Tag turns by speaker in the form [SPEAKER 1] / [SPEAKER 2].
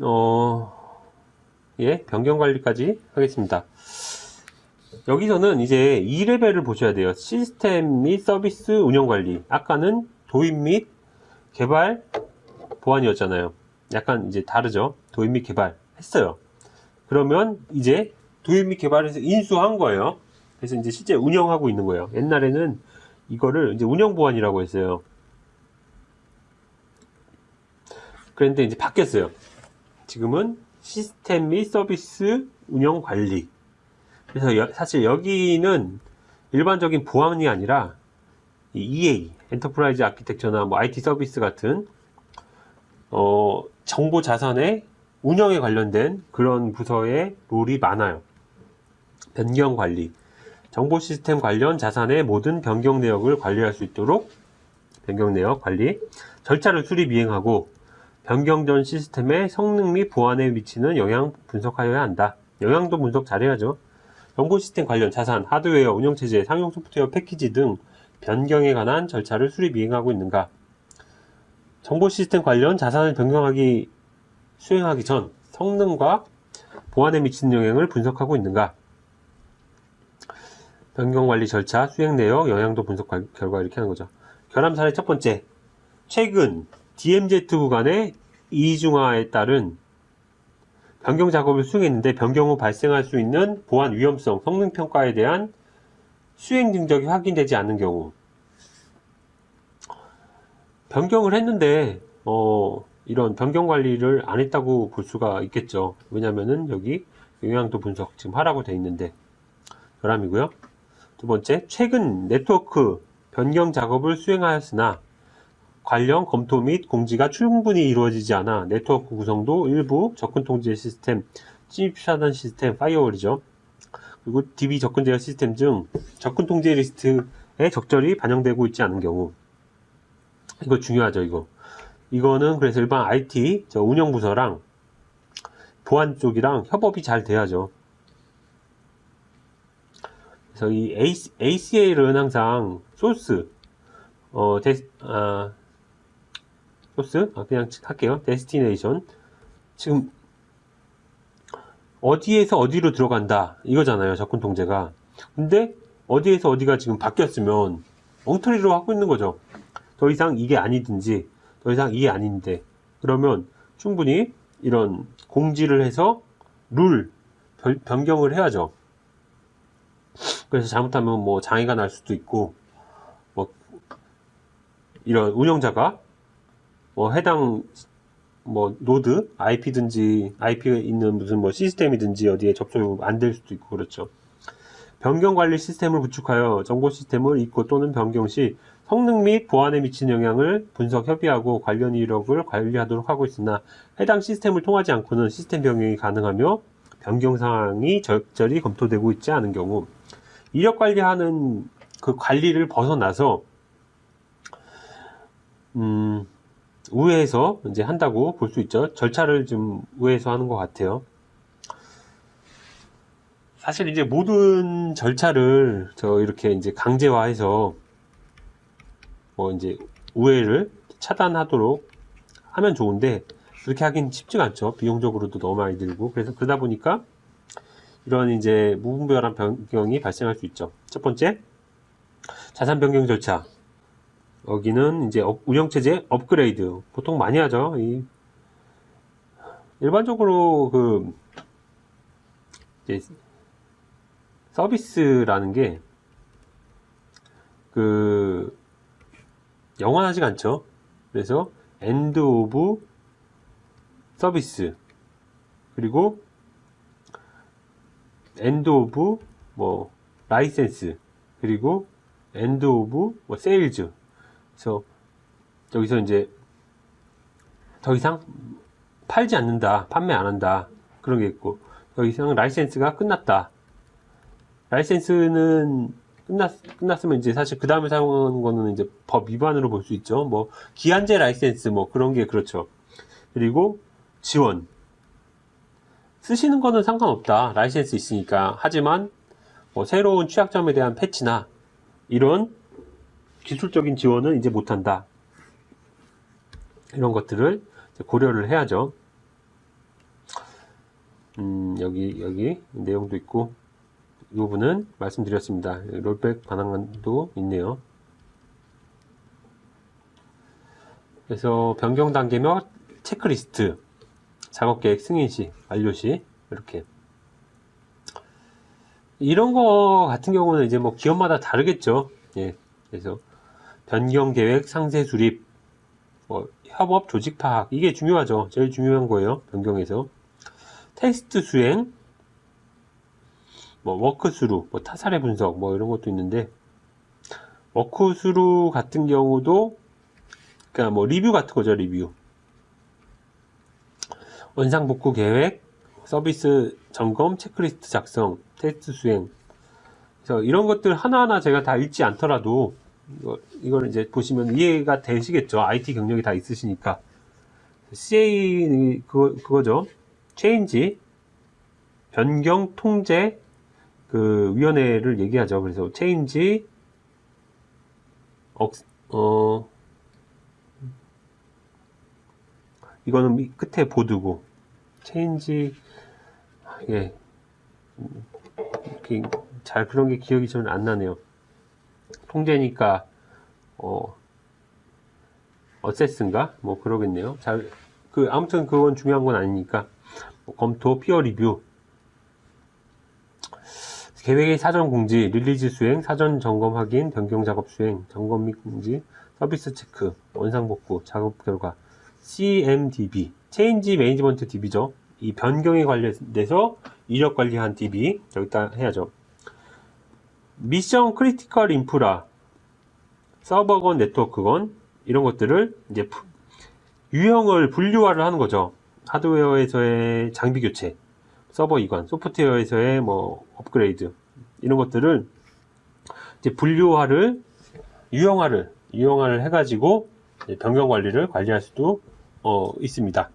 [SPEAKER 1] 어, 예, 변경 관리까지 하겠습니다. 여기서는 이제 2레벨을 보셔야 돼요. 시스템 및 서비스 운영 관리. 아까는 도입 및 개발 보안이었잖아요. 약간 이제 다르죠. 도입 및 개발 했어요. 그러면 이제 도입 및 개발에서 인수한 거예요. 그래서 이제 실제 운영하고 있는 거예요. 옛날에는 이거를 이제 운영 보안이라고 했어요. 그런데 이제 바뀌었어요. 지금은 시스템 및 서비스 운영 관리. 그래서 여- 사실 여기는 일반적인 보안이 아니라 이 EA, enterprise architecture나 뭐 IT 서비스 같은 어, 정보 자산의 운영에 관련된 그런 부서의 role이 많아요. 변경 관리. 정보 시스템 관련 자산의 모든 변경 내역을 관리할 수 있도록 변경 내역 관리. 절차를 수립 이행하고 변경 전 시스템의 성능 및 보안에 미치는 영향 분석하여야 한다. 영향도 분석 잘해야죠. 정보 시스템 관련 자산, 하드웨어, 운영체제, 상용 소프트웨어 패키지 등 변경에 관한 절차를 수립 이행하고 있는가? 정보 시스템 관련 자산을 변경하기 수행하기 전 성능과 보안에 미치는 영향을 분석하고 있는가? 변경 관리 절차, 수행 내역, 영향도 분석 관- 결과 이렇게 하는 거죠. 결함 사례 첫 번째. 최근 DMZ 구간의 이중화에 따른 변경 작업을 수행했는데 변경 후 발생할 수 있는 보안 위험성, 성능 평가에 대한 수행 증적이 확인되지 않는 경우 변경을 했는데 어, 이런 변경 관리를 안 했다고 볼 수가 있겠죠. 왜냐면은 여기 영향도 분석 지금 하라고 돼 있는데 결함이고요. 두 번째, 최근 네트워크 변경 작업을 수행하였으나 관련 검토 및 공지가 충분히 이루어지지 않아 네트워크 구성도 일부 접근 통제 시스템, 침입 차단 시스템, firewall이죠. 그리고 DB 접근 제어 시스템 중 접근 통제 리스트에 적절히 반영되고 있지 않은 경우 이거 중요하죠, 이거. 이거는 그래서 일반 IT 저 운영 부서랑 보안 쪽이랑 협업이 잘 돼야죠. 그래서 이 ACL은 항상 소스 어, 데, 아, 소스? 아, 그냥 할게요. destination. 지금, 어디에서 어디로 들어간다. 이거잖아요. 접근 통제가. 근데, 어디에서 어디가 지금 바뀌었으면, 엉터리로 하고 있는 거죠. 더 이상 이게 아니든지, 더 이상 이게 아닌데, 그러면 충분히 이런 공지를 해서 룰, 변- 변경을 해야죠. 그래서 잘못하면 뭐 장애가 날 수도 있고, 뭐, 이런 운영자가 뭐 해당 뭐 노드 IP든지 IP가 있는 무슨 뭐 시스템이든지 어디에 접속이 안 될 수도 있고 그렇죠. 변경 관리 시스템을 구축하여 정보 시스템을 입고 또는 변경 시 성능 및 보안에 미치는 영향을 분석 협의하고 관련 이력을 관리하도록 하고 있으나 해당 시스템을 통하지 않고는 시스템 변경이 가능하며 변경 사항이 적절히 검토되고 있지 않은 경우 이력 관리하는 그 관리를 벗어나서 음, 우회해서 이제 한다고 볼 수 있죠. 절차를 좀 우회해서 하는 것 같아요. 사실 이제 모든 절차를 저 이렇게 이제 강제화해서 뭐 이제 우회를 차단하도록 하면 좋은데 그렇게 하긴 쉽지가 않죠. 비용적으로도 너무 많이 들고 그래서 그러다 보니까 이런 이제 무분별한 변경이 발생할 수 있죠. 첫 번째 자산 변경 절차 여기는 이제 업- 운영체제 업그레이드 보통 많이 하죠. 이 일반적으로 그 서비스라는 게 그 영원하지가 않죠. 그래서 end of service 그리고 end of 뭐 라이센스 그리고 end of 뭐 sales 그래서 여기서 이제 더 이상 팔지 않는다, 판매 안 한다 그런 게 있고 더 이상 라이센스가 끝났다. 라이센스는 끝났 끝났으면 이제 사실 그 다음에 사용하는 거는 이제 법 위반으로 볼 수 있죠. 뭐 기한제 라이센스 뭐 그런 게 그렇죠. 그리고 지원 쓰시는 거는 상관없다. 라이센스 있으니까 하지만 뭐 새로운 취약점에 대한 패치나 이런 기술적인 지원은 이제 못한다. 이런 것들을 고려를 해야죠. 음, 여기, 여기 내용도 있고, 이 부분은 말씀드렸습니다. 롤백 반응도 있네요. 그래서 변경 단계며 체크리스트, 작업 계획 승인 시, 완료 시, 이렇게. 이런 거 같은 경우는 이제 뭐 기업마다 다르겠죠. 예. 그래서 변경 계획, 상세 수립, 뭐 협업 조직 파악 이게 중요하죠. 제일 중요한 거예요. 변경에서 테스트 수행, 뭐 walkthrough, 뭐 타사의 분석, 뭐 이런 것도 있는데 walkthrough 같은 경우도 그러니까 뭐 리뷰 같은 거죠. 리뷰. 원상 복구 계획, 서비스 점검, 체크리스트 작성, 테스트 수행. 그래서 이런 것들 하나하나 제가 다 읽지 않더라도 이거, 이걸 이제 보시면 이해가 되시겠죠. IT 경력이 다 있으시니까. CA, 그거, 그거죠. change, 변경 통제, 그, 위원회를 얘기하죠. 그래서 change, 억, 어, 이거는 밑- 끝에 board고, change, 예, 이렇게 잘 그런 게 기억이 좀 안 나네요. 통제니까 어 assess인가 뭐 그러겠네요. 잘 그 아무튼 그건 중요한 건 아니니까 뭐 검토 peer review 계획의 사전 공지 release 수행 사전 점검 확인 변경 작업 수행 점검 및 공지 서비스 체크 원상 복구 작업 결과 CMDB change management DB죠. 이 변경에 관련돼서 이력 관리한 DB 여기다 해야죠. mission critical 인프라 서버건 네트워크건 이런 것들을 이제 푸- 유형을 분류화를 하는 거죠. 하드웨어에서의 장비 교체, 서버 이관, 소프트웨어에서의 뭐 업그레이드 이런 것들을 이제 분류화를 유형화를 유형화를 해가지고 변경 관리를 관리할 수도 어, 있습니다.